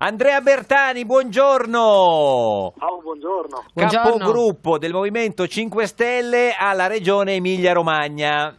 Andrea Bertani, buongiorno. Ciao, buongiorno. Buongiorno. Capogruppo del Movimento 5 Stelle alla Regione Emilia-Romagna.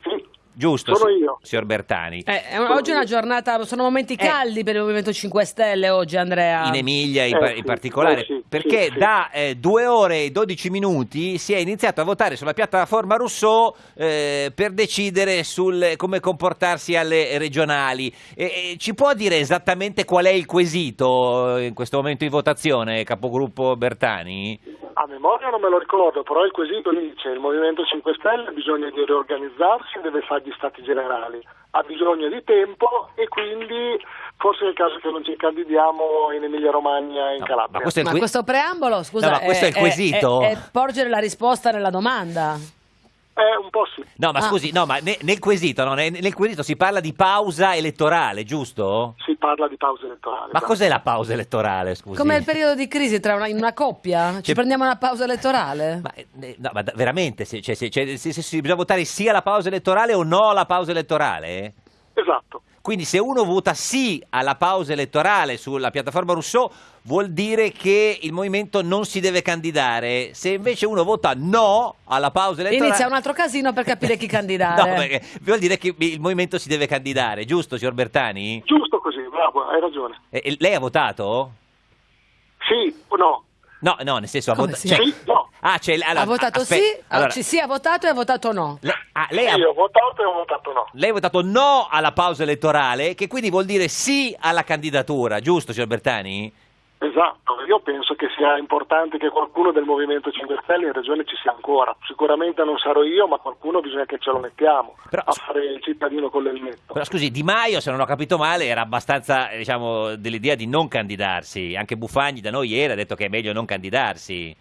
Sì, Giusto, Sono io. signor Bertani. Eh, è un- oggi è una giornata, sono momenti Eh. caldi per il Movimento 5 Stelle oggi, Andrea. In Emilia in, Eh, pa- sì, in particolare, eh, sì, perché sì, sì. da eh, due ore e 12 minuti si è iniziato a votare sulla piattaforma Rousseau eh, per decidere sul come comportarsi alle regionali. E- e ci può dire esattamente qual è il quesito eh, in questo momento di votazione, capogruppo Bertani? A memoria non me lo ricordo, però il quesito dice il Movimento 5 Stelle ha bisogno di riorganizzarsi e deve fare gli stati generali, ha bisogno di tempo e quindi forse è il caso che non ci candidiamo in Emilia Romagna e in No, Calabria. ma questo è Ma que- questo preambolo, scusa, No, ma questo è il quesito? È, è porgere la risposta nella domanda. Eh, un po' sì. No, ma Ah. scusi, no, ma ne- nel quesito, no, nel, nel quesito si parla di pausa elettorale, giusto? Si parla di pausa elettorale. Ma esatto. cos'è la pausa elettorale, scusi? Come il periodo di crisi tra una, in una coppia? Ci Cioè- prendiamo una pausa elettorale? Ma, eh, no, ma da- veramente, se, cioè, se- cioè, se- se- se bisogna votare sì alla pausa elettorale o no alla pausa elettorale? Esatto. Quindi se uno vota sì alla pausa elettorale sulla piattaforma Rousseau vuol dire che il movimento non si deve candidare. Se invece uno vota no alla pausa elettorale... Inizia un altro casino per capire chi candidare. No, perché vuol dire che il movimento si deve candidare, giusto signor Bertani? Giusto così, bravo, hai ragione. E- e lei ha votato? Sì o no? No, no, nel senso ha votato... sì? Sì, no. Ah, c'è... allora, ha votato aspe- sì, allora, ci sì ha votato e ha votato no. le- ah, lei, ha, Io ho votato e ho votato no. lei ha votato no alla pausa elettorale, che quindi vuol dire sì alla candidatura, giusto signor Bertani? Esatto, io penso che sia importante che qualcuno del Movimento 5 Stelle in regione ci sia ancora. Sicuramente non sarò io, ma qualcuno bisogna che ce lo mettiamo Però- a fare il cittadino con l'elmetto. Però scusi, Di Maio, se non ho capito male, era abbastanza, diciamo, dell'idea di non candidarsi. Anche Buffagni da noi ieri ha detto che è meglio non candidarsi.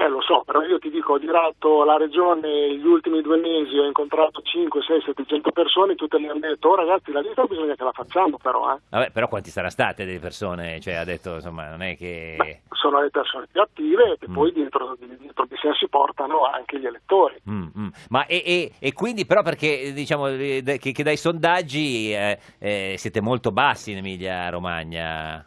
Eh lo so, però io ti dico, ho girato la regione gli ultimi due mesi, ho incontrato 5, 6, 700 persone, tutte mi hanno detto, oh ragazzi la lista bisogna che la facciamo però, eh. Vabbè, però quanti saranno state delle persone? Cioè, ha detto, insomma, non è che... Beh, sono le persone più attive e Mm. poi dietro, dietro di sé si portano anche gli elettori. Mm, mm. Ma e, e- e quindi però perché diciamo eh, che, che dai sondaggi eh, eh, siete molto bassi in Emilia Romagna?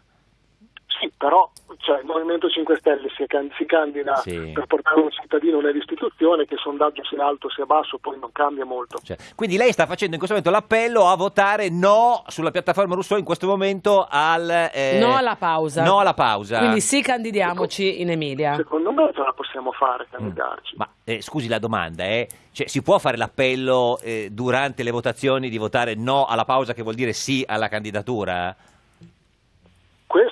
Sì, però cioè, il Movimento 5 Stelle si, can- si candida Sì. per portare un cittadino nell'istituzione, che il sondaggio sia alto sia basso poi non cambia molto. Cioè, quindi lei sta facendo in questo momento l'appello a votare no sulla piattaforma Rousseau in questo momento al... eh, No alla pausa. No alla pausa. Quindi sì, candidiamoci in Emilia. Secondo me ce la possiamo fare candidarci. Ma eh, scusi la domanda, eh? Cioè, si può fare l'appello eh, durante le votazioni di votare no alla pausa che vuol dire sì alla candidatura?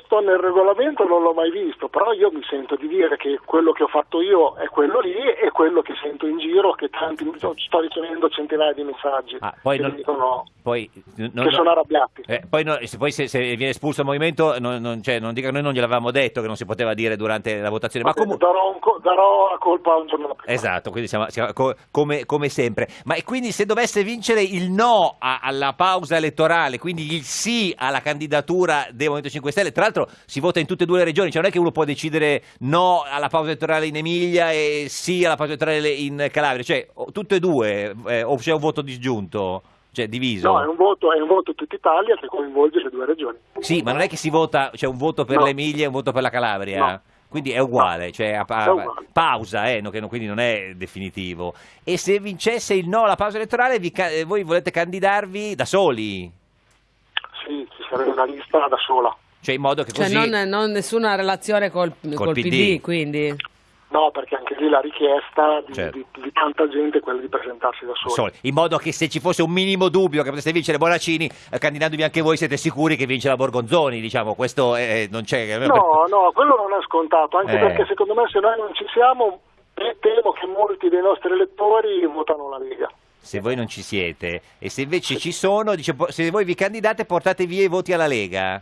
Questo nel regolamento non l'ho mai visto, però io mi sento di dire che quello che ho fatto io è quello lì e quello che sento in giro, che tanti sto ricevendo centinaia di messaggi Ah, poi che non- dicono Poi, no- che no- sono arrabbiati. eh, poi, no- se, poi se, se viene espulso il movimento, non, non, cioè, non dica, noi non gliel'avevamo detto che non si poteva dire durante la votazione, ma bene, comunque... darò, un darò la colpa a un giorno prima. Esatto, quindi siamo, siamo co- come, come sempre. Ma e quindi se dovesse vincere il no a- alla pausa elettorale, quindi il sì alla candidatura del Movimento 5 Stelle, tra l'altro si vota in tutte e due le regioni, cioè non è che uno può decidere no alla pausa elettorale in Emilia e sì alla pausa elettorale in Calabria, cioè tutte e due, eh, o c'è un voto disgiunto, cioè diviso. No, è un voto, è un voto tutta Italia che coinvolge le due regioni. Sì, ma non è che si vota, c'è un voto per No. l'Emilia e un voto per la Calabria. No. Quindi è uguale, cioè a- a- È uguale. pausa, eh, no, che quindi non è definitivo. E se vincesse il no alla pausa elettorale, vi eh, voi volete candidarvi da soli? Sì, ci sarebbe una lista da sola. Cioè in modo che Cioè così... non, non nessuna relazione col, col PD. PD, quindi. No, perché anche lì la richiesta di, Certo. di- di tanta gente è quella di presentarsi da soli. soli. In modo che se ci fosse un minimo dubbio che poteste vincere Bonaccini, eh, candidandovi anche voi siete sicuri che vince la Borgonzoni, diciamo, questo eh, non c'è... No, no, quello non è scontato, anche Eh. perché secondo me se noi non ci siamo, eh, temo che molti dei nostri elettori votano la Lega. Se voi non ci siete e se invece ci sono, dice, se voi vi candidate portate via i voti alla Lega.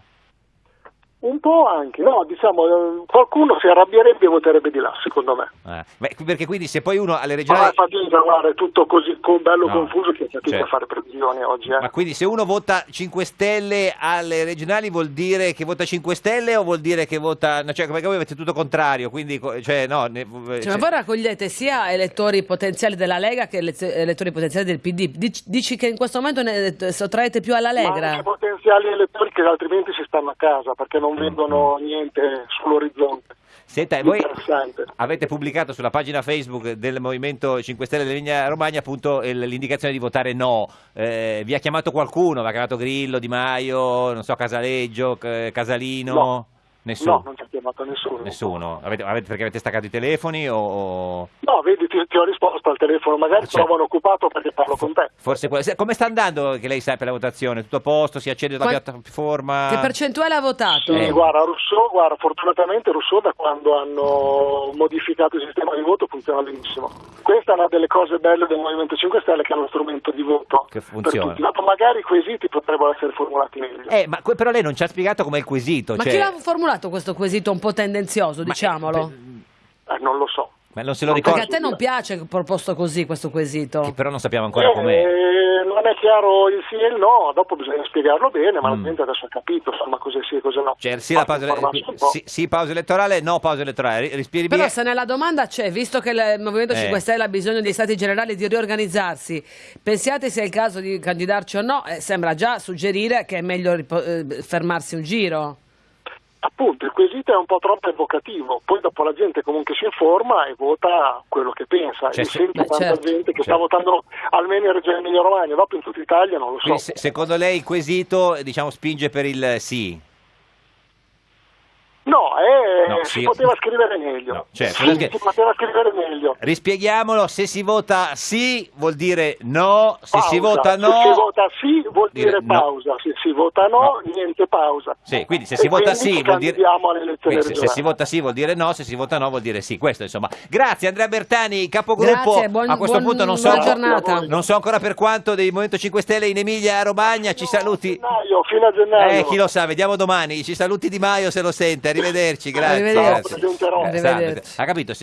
Un po' anche, no, diciamo, eh, qualcuno si arrabbierebbe e voterebbe di là, secondo me. Ah, beh, perché quindi se poi uno alle Ma regionali... è fatica, guarda, è tutto così co- bello No, confuso che è fatica certo. a fare previsioni oggi. Eh. Ma quindi se uno vota 5 Stelle alle regionali vuol dire che vota 5 Stelle o vuol dire che vota... no, cioè, perché voi avete tutto contrario, quindi... Cioè, no, ne- Cioè, cioè- ma voi raccogliete sia elettori potenziali della Lega che ele- elettori potenziali del PD. Dici, dici che in questo momento ne eh, sottraete più alla Ma Lega? anche potenziali elettori che altrimenti si stanno a casa perché Mm, non vedono niente sull'orizzonte. Senta, voi avete pubblicato sulla pagina Facebook del Movimento 5 Stelle dell'Emilia Romagna appunto l'indicazione di votare no. Eh, vi ha chiamato qualcuno? Vi ha chiamato Grillo, Di Maio, non so, Casaleggio, Casalino? No. Nessuno? No, non ci ha chiamato nessuno. Nessuno? Avete- avete- perché avete staccato i telefoni o-. No, vedi, ti, ti ho risposto al telefono, magari Ah, certo. trovano occupato perché parlo con te. Forse que- come sta andando che lei sa per la votazione? Tutto a posto? Si accende la Qua- piattaforma? Che percentuale ha votato? Sì, Eh. guarda, Rousseau, guarda, fortunatamente Rousseau da quando hanno modificato il sistema di voto funziona benissimo. Questa è una delle cose belle del Movimento 5 Stelle che è uno strumento di voto Che per funziona. tutti. Dopo magari i quesiti potrebbero essere formulati meglio. Eh, ma que- però lei non ci ha spiegato com'è il quesito. Ma cioè- chi l'ha formulato questo quesito un po' tendenzioso, Ma- diciamolo? Eh, non lo so. Ma non se lo Perché ricorda? a te non piace proposto così questo quesito? Che però non sappiamo ancora com'è. Eh, non è chiaro il sì e il no, dopo bisogna spiegarlo bene, ma Mm. la gente adesso ha capito insomma cosa sì e cosa no. Cioè, sì, pausa, sì, sì, pausa elettorale, no pausa elettorale. Ri- Rispiri Però via. se nella domanda c'è, visto che il Movimento Eh. 5 Stelle ha bisogno dei stati generali di riorganizzarsi, pensiate sia il caso di candidarci o no? Eh, sembra già suggerire che è meglio eh, fermarsi un giro. Appunto, il quesito è un po' troppo evocativo, poi dopo la gente comunque si informa e vota quello che pensa. Cioè, Io se- sento tanta certo. gente che Certo. sta votando almeno in Regione Emilia Romagna, dopo in tutta Italia non lo so. Quindi, se- secondo lei il quesito diciamo, spinge per il sì? No, si poteva scrivere meglio. No, certo, Sì, perché- si poteva scrivere meglio. Rispieghiamolo, se si vota sì vuol dire no, se si Pausa. vota no... Se si vota sì vuol dire dire, no. pausa, se si vota no, niente pausa. Sì, quindi se E si vota sì vuol dire... candidiamo alle elezioni quindi se, se si vota sì vuol dire no, se si vota no vuol dire sì. Questo insomma. Grazie Andrea Bertani, capogruppo. Grazie, buon- A questo buon- punto non so, buona giornata. non so ancora per quanto dei Movimento 5 Stelle in Emilia Romagna. Ci saluti. Gennaio, fino a gennaio. Eh, chi lo sa, vediamo domani. Ci saluti Di Maio se lo sente. Arrivederci, grazie. Arrivederci. grazie. Arrivederci. Ha capito?